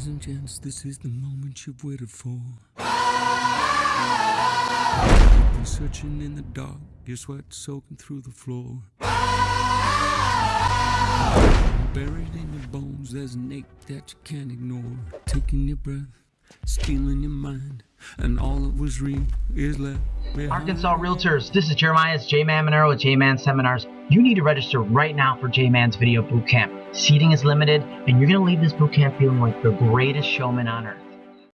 Ladies and gents, this is the moment you've waited for. You've been searching in the dark, your sweat soaking through the floor. Buried in your bones, there's an ache that you can't ignore. Taking your breath, stealing your mind, and all that was real is left. Arkansas Realtors, this is Jeremiah. It's J-Man Monero with J-Man Seminars. You need to register right now for J-Man's Video Bootcamp. Seating is limited, and you're going to leave this bootcamp feeling like the greatest showman on earth.